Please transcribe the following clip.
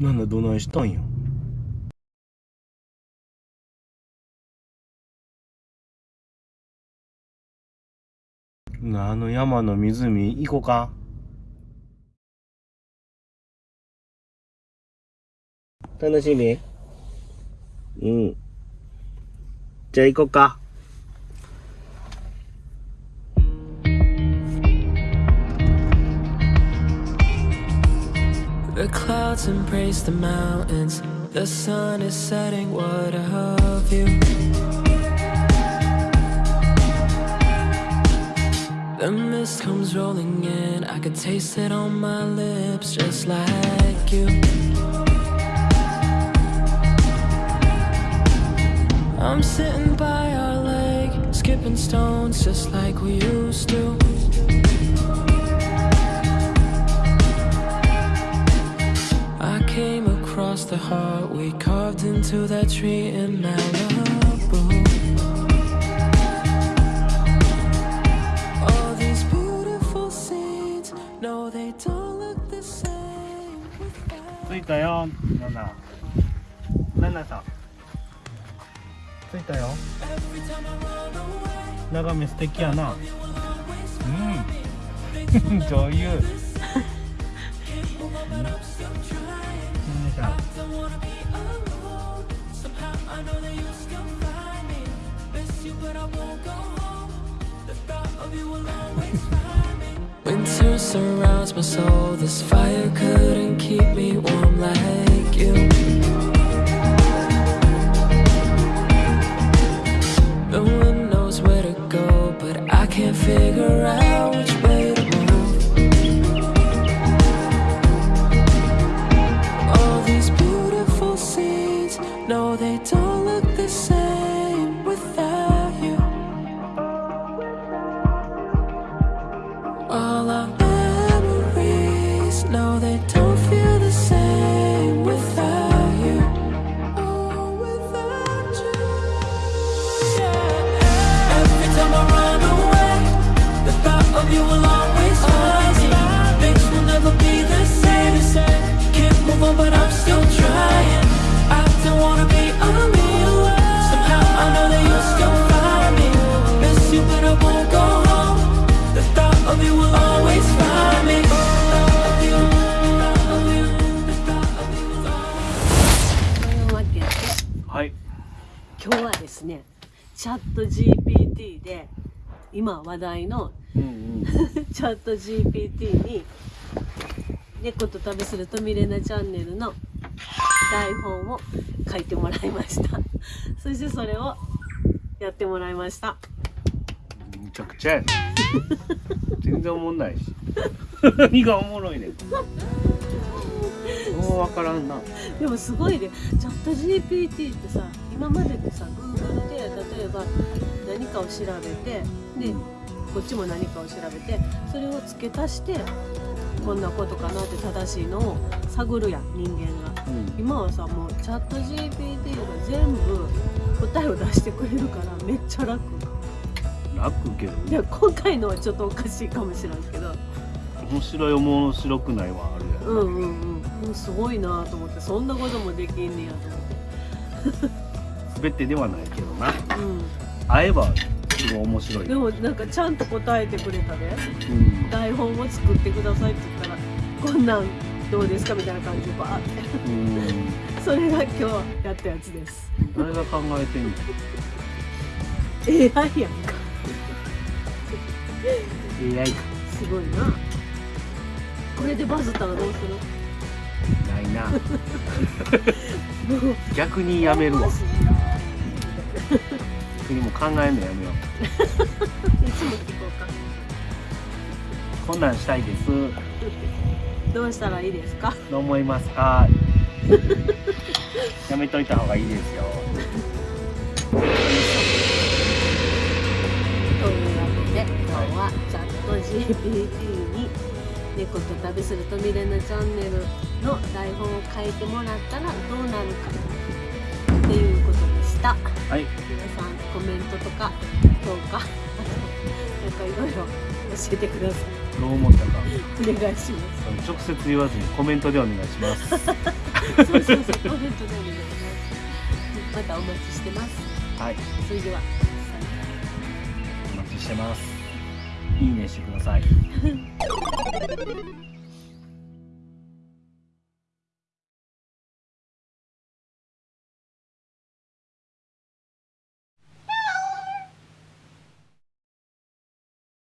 なんだどないしたんや？あの山の湖行こうか。楽しみ。うん。じゃあ行こうか。The clouds embrace the mountains. The sun is setting. What a view. The mist comes rolling in. I could taste it on my lips, just like you. I'm sitting by our lake, skipping stones just like we used to. the heart we carved into that tree in Malibu. All these beautiful scenes, no, they don't look the same without. 着いたよナナナナさん着いたよ Every time I run away, 眺め素敵やな you will always find うん女優 Winter surrounds my soul. This fire couldn't keep me warm like you. 今日はですねチャット GPT で今話題のうんうん。チャット GPT に猫と旅するとミレナチャンネルの台本を書いてもらいました。そしてそれをやってもらいました。むちゃくちゃやね。全然おもんないし。何がおもろいねんもう分からんな。でもすごいね。チャット GPT ってさ今までってさ Google で例えば何かを調べてでこっちも何かを調べてそれを付け足してこんなことかなって正しいのを探るやん人間が。うん。今はさもうチャット GPT が全部答えを出してくれるからめっちゃ楽。楽けどいや今回のはちょっとおかしいかもしれんけど面白い面白くないはあるやん、うんうんうんうん。すごいなと思ってそんなこともできんねやと思全てではないけどな。ってうん。会えばすごい面白い。でもなんかちゃんと答えてくれたで。うん。台本を作ってくださいって言ったらこんなんどうですかみたいな感じでバーって。うん。それが今日やったやつです。誰が考えてんの？AI やんか。AI か。すごいなこれでバズったらどうする？ないな。逆にやめるわ。逆にもう考えんのやめよいいつも聞こうか。うこんなんしたいです。どうしたらいいですか？どう思いますか？やめといた方がいいですよ。というわけで今日はチャット GPT に猫と旅するとミレナチャンネルの台本を書いてもらったらどうなるかっていうことでした。はい。皆さんコメントとか評価あとなんかいろいろ教えてください。どう思ったか。お願いします。直接言わずにコメントでお願いします。そうそうそうコメントでございます。またお待ちしてます。はい。それではお待ちしてますいいねしてください。